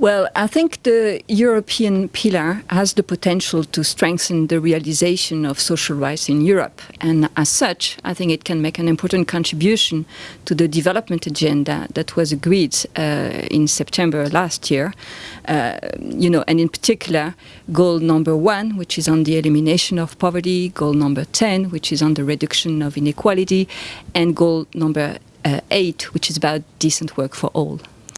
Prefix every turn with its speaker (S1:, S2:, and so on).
S1: Well, I think the European pillar has the potential to strengthen the realization of social rights in Europe. And as such, I think it can make an important contribution to the development agenda that was agreed uh, in September last year. Uh, you know, and in particular, goal number one, which is on the elimination of poverty, goal number 10, which is on the reduction of inequality, and goal number uh, eight, which is about decent work for all.